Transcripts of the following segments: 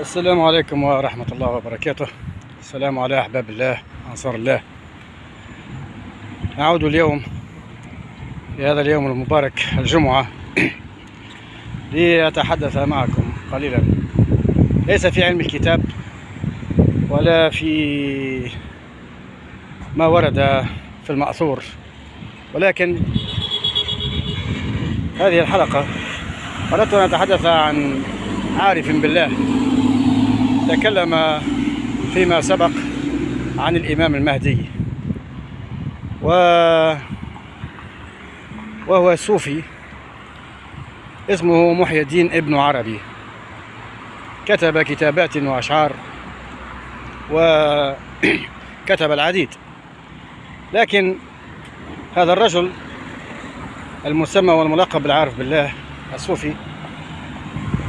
السلام عليكم ورحمة الله وبركاته. السلام على أحباب الله أنصار الله. نعود اليوم في هذا اليوم المبارك الجمعة لأتحدث معكم قليلا. ليس في علم الكتاب ولا في ما ورد في المأثور ولكن هذه الحلقة أردت أن أتحدث عن عارف بالله. تكلم فيما سبق عن الإمام المهدي. و وهو صوفي اسمه محي الدين ابن عربي. كتب كتابات وأشعار وكتب العديد. لكن هذا الرجل المسمى والملقب بالعارف بالله الصوفي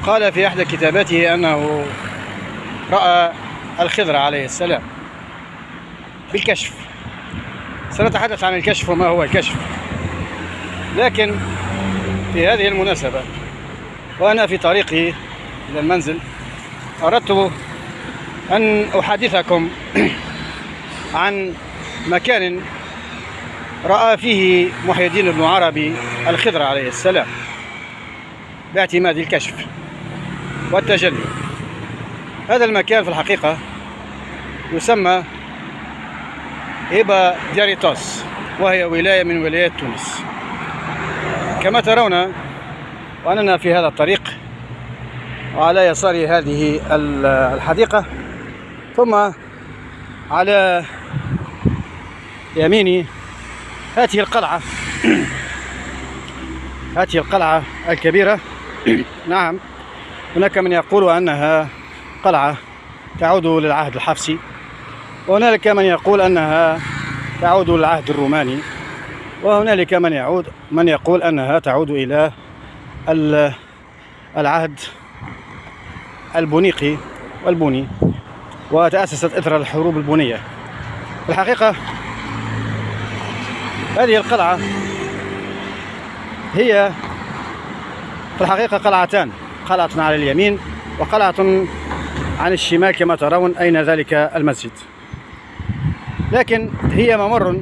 قال في إحدى كتاباته أنه رأى الخضر عليه السلام بالكشف. سنتحدث عن الكشف وما هو الكشف. لكن في هذه المناسبة وأنا في طريقي إلى المنزل أردت أن أحدثكم عن مكان رأى فيه محي الدين بن عربي الخضر عليه السلام باعتماد الكشف والتجلي. هذا المكان في الحقيقة يسمى إيبا دياريتوس وهي ولاية من ولايات تونس. كما ترون وأننا في هذا الطريق وعلى يساري هذه الحديقة ثم على يميني هذه القلعة. هذه القلعة الكبيرة. نعم هناك من يقول أنها قلعة تعود للعهد الحفصي. وهنالك من يقول أنها تعود للعهد الروماني وهنالك من يعود من يقول أنها تعود إلى العهد البونيقي والبوني وتأسست إثر الحروب البونية. الحقيقة هذه القلعة هي في الحقيقة قلعتان قلعة على اليمين وقلعة عن الشمال كما ترون أين ذلك المسجد. لكن هي ممر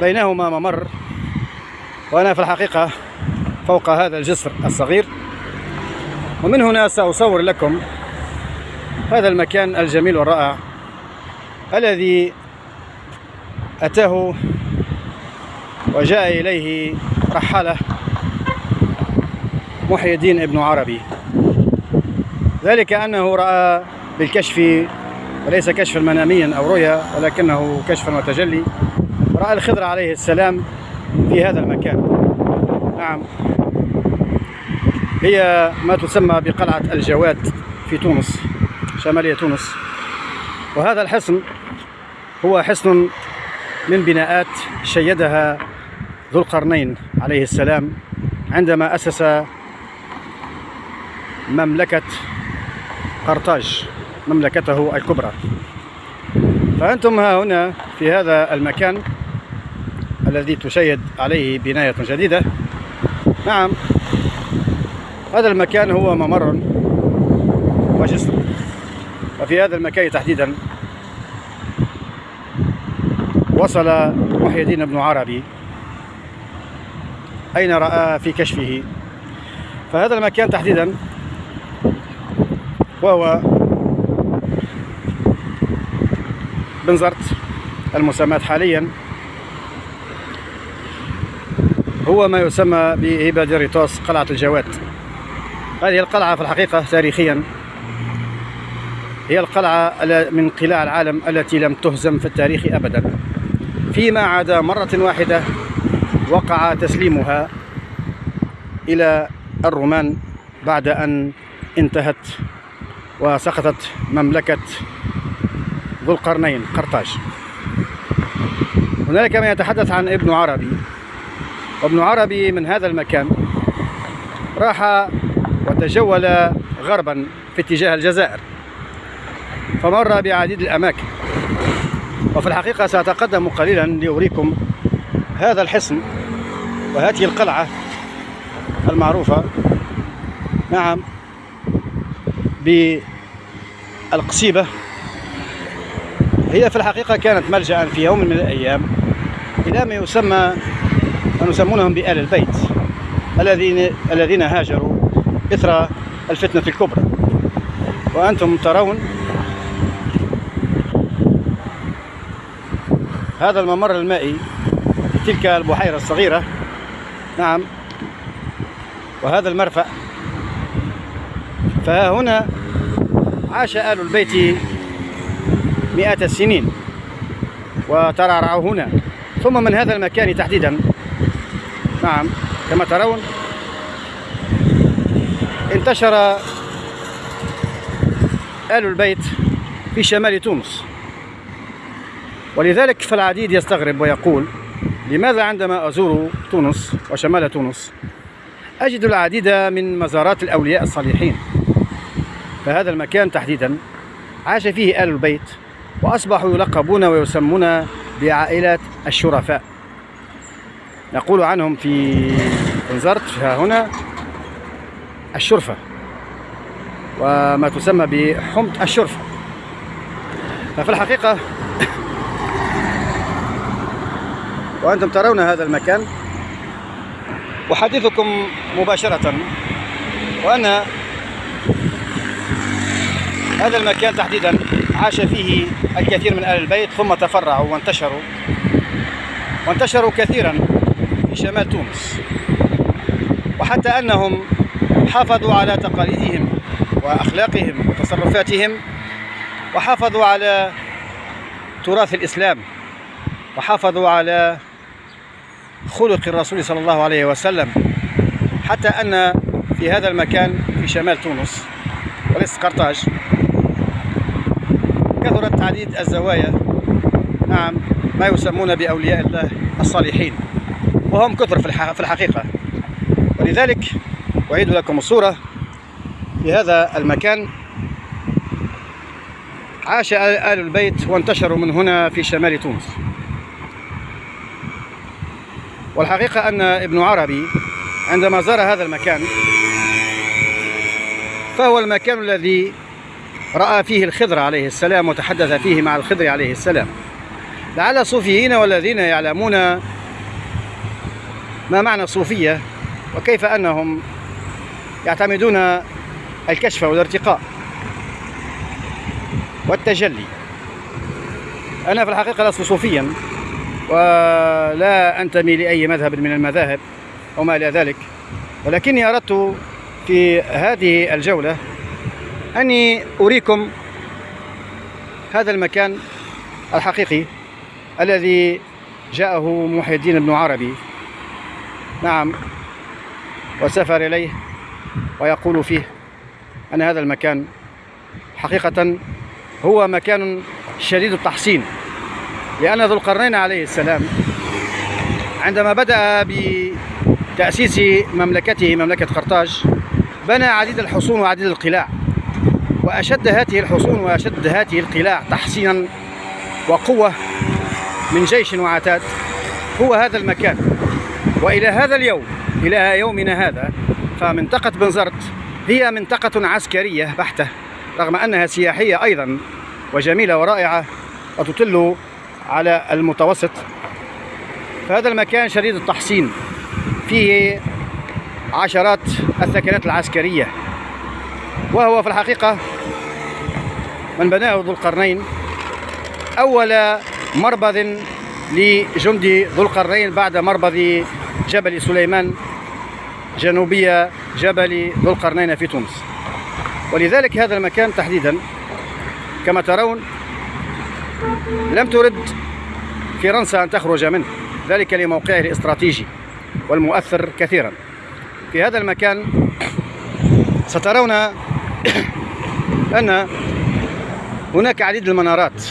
بينهما ممر وأنا في الحقيقة فوق هذا الجسر الصغير. ومن هنا سأصور لكم هذا المكان الجميل والرائع الذي أتاه وجاء إليه رحالة محي الدين ابن عربي. ذلك أنه رأى بالكشف وليس كشفا مناميا أو رؤيا ولكنه كشفا وتجلي. رأى الخضر عليه السلام في هذا المكان. نعم. هي ما تسمى بقلعة الجواد في تونس شمالية تونس. وهذا الحصن هو حصن من بناءات شيدها ذو القرنين عليه السلام عندما أسس مملكة قرطاج مملكته الكبرى. فأنتم ها هنا في هذا المكان الذي تشيد عليه بناية جديدة. نعم هذا المكان هو ممر وجسر. وفي هذا المكان تحديدا وصل محي الدين بن عربي أين رأى في كشفه. فهذا المكان تحديدا وهو بنزرت المسمات حاليا. هو ما يسمى بهيبا ديريتوس قلعة الجواد. هذه القلعة في الحقيقة تاريخيا هي القلعة من قلاع العالم التي لم تهزم في التاريخ أبدا. فيما عدا مرة واحدة وقع تسليمها إلى الرومان بعد أن انتهت وسقطت مملكة ذو القرنين قرطاج. هنالك من يتحدث عن ابن عربي. وابن عربي من هذا المكان راح وتجول غربا في اتجاه الجزائر فمر بعديد الأماكن. وفي الحقيقة سأتقدم قليلا لأريكم هذا الحصن وهذه القلعة المعروفة. نعم. بالقصيبة. هي في الحقيقة كانت ملجأ في يوم من الأيام إلى ما يسمى ما يسمونهم بآل البيت الذين الذين هاجروا إثر الفتنة الكبرى. وأنتم ترون هذا الممر المائي تلك البحيرة الصغيرة. نعم. وهذا المرفأ فها هنا عاش آل البيت مئات السنين وترعرعوا هنا. ثم من هذا المكان تحديدا نعم كما ترون انتشر آل البيت في شمال تونس. ولذلك فالعديد يستغرب ويقول لماذا عندما أزور تونس وشمال تونس أجد العديد من مزارات الأولياء الصالحين؟ فهذا المكان تحديدا. عاش فيه آل البيت وأصبحوا يلقبون ويسمون بعائلة الشرفاء. نقول عنهم في انزرت ها هنا الشرفة وما تسمى بحمض الشرفة. ففي الحقيقة وأنتم ترون هذا المكان. أحدثكم مباشرة وأن هذا المكان تحديدا عاش فيه الكثير من أهل البيت ثم تفرعوا وانتشروا وانتشروا كثيرا في شمال تونس. وحتى أنهم حافظوا على تقاليدهم وأخلاقهم وتصرفاتهم وحافظوا على تراث الإسلام وحافظوا على خلق الرسول صلى الله عليه وسلم. حتى أن في هذا المكان في شمال تونس وليس قرطاج تعديد الزوايا نعم ما يسمون بأولياء الله الصالحين وهم كثر في الحقيقة. ولذلك أعيد لكم الصورة في هذا المكان. عاش آل البيت وانتشروا من هنا في شمال تونس. والحقيقة أن ابن عربي عندما زار هذا المكان فهو المكان الذي رأى فيه الخضر عليه السلام وتحدث فيه مع الخضر عليه السلام. لعل الصوفيين والذين يعلمون ما معنى الصوفية وكيف أنهم يعتمدون الكشف والارتقاء والتجلي. أنا في الحقيقة لست صوفيا ولا أنتمي لأي مذهب من المذاهب وما إلى ذلك ولكني أردت في هذه الجولة أني أريكم هذا المكان الحقيقي الذي جاءه محي الدين بن عربي. نعم وسافر إليه ويقول فيه أن هذا المكان حقيقة هو مكان شديد التحصين لأن ذو القرنين عليه السلام عندما بدأ بتأسيس مملكته مملكة قرطاج بنى عديد الحصون وعديد القلاع. وأشد هذه الحصون وأشد هذه القلاع تحصينا وقوة من جيش وعتاد هو هذا المكان. وإلى هذا اليوم إلى يومنا هذا فمنطقة بنزرت هي منطقة عسكرية بحتة رغم أنها سياحية أيضا وجميلة ورائعة وتطل على المتوسط. فهذا المكان شديد التحصين. فيه عشرات الثكنات العسكرية. وهو في الحقيقة من بناه ذو القرنين أول مربض لجندي ذو القرنين بعد مربض جبل سليمان جنوبية جبل ذو القرنين في تونس. ولذلك هذا المكان تحديدا كما ترون لم ترد فرنسا أن تخرج منه ذلك لموقعه الاستراتيجي والمؤثر كثيرا. في هذا المكان سترون أن هناك عديد المنارات.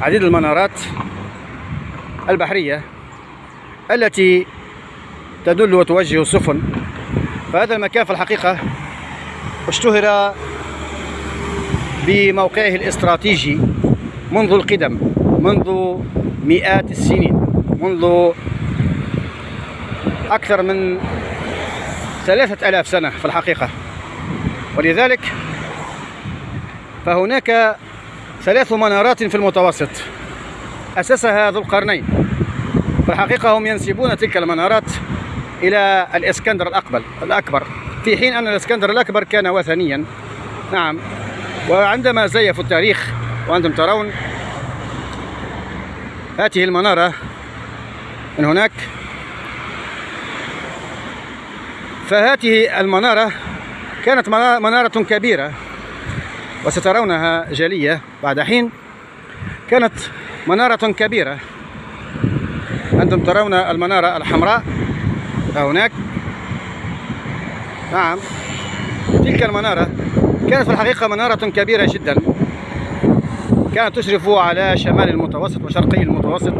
عديد المنارات البحرية التي تدل وتوجه السفن. فهذا المكان في الحقيقة اشتهر بموقعه الاستراتيجي منذ القدم منذ مئات السنين منذ أكثر من ثلاثة ألاف سنة في الحقيقة. ولذلك فهناك ثلاث منارات في المتوسط أسسها ذو القرنين في الحقيقة هم ينسبون تلك المنارات إلى الإسكندر الأكبر الأكبر. في حين أن الإسكندر الأكبر كان وثنيا نعم. وعندما زيفوا التاريخ وأنتم ترون هذه المنارة من هناك. فهذه المنارة كانت منارة كبيرة. وسترونها جلية بعد حين كانت منارة كبيرة. أنتم ترون المنارة الحمراء. هناك. نعم. تلك المنارة كانت في الحقيقة منارة كبيرة جدا. كانت تشرف على شمال المتوسط وشرقي المتوسط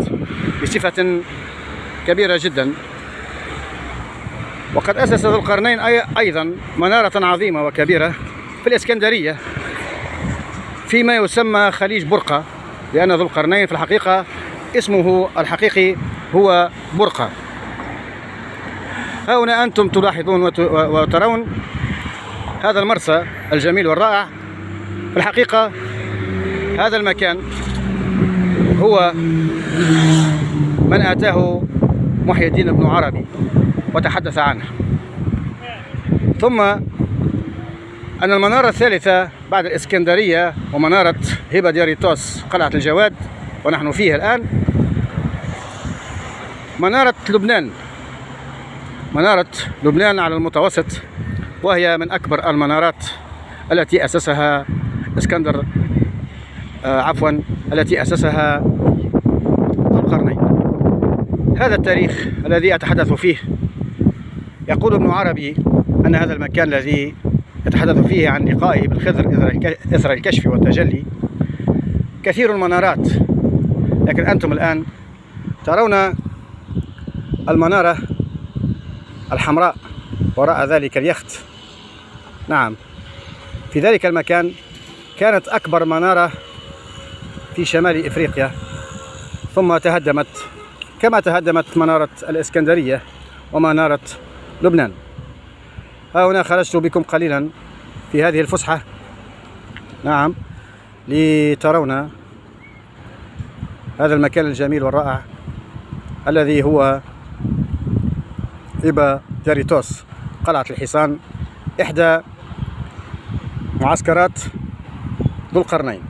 بصفة كبيرة جدا. وقد أسس ذو القرنين أيضا منارة عظيمة وكبيرة في الإسكندرية. فيما يسمى خليج برقة لأن ذو القرنين في الحقيقة اسمه الحقيقي هو برقة. ها هنا أنتم تلاحظون وترون هذا المرسى الجميل والرائع. في الحقيقة هذا المكان هو من آتاه محي الدين بن عربي وتحدث عنه. ثم أن المنارة الثالثة بعد الإسكندرية ومنارة هبة دياريتوس قلعة الجواد ونحن فيها الآن. منارة لبنان. منارة لبنان على المتوسط وهي من أكبر المنارات التي أسسها إسكندر آه عفوا التي أسسها القرنين. هذا التاريخ الذي أتحدث فيه. يقول ابن عربي أن هذا المكان الذي يتحدث فيه عن لقائه بالخضر إثر الكشف والتجلي. كثير المنارات. لكن أنتم الآن ترون المنارة الحمراء وراء ذلك اليخت. نعم. في ذلك المكان كانت أكبر منارة في شمال إفريقيا. ثم تهدمت. كما تهدمت منارة الإسكندرية ومنارة لبنان. ها هنا خرجت بكم قليلا في هذه الفسحة. نعم لترون هذا المكان الجميل والرائع الذي هو إبا جاريتوس قلعة الحصان إحدى معسكرات ذو القرنين.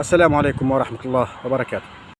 السلام عليكم ورحمة الله وبركاته.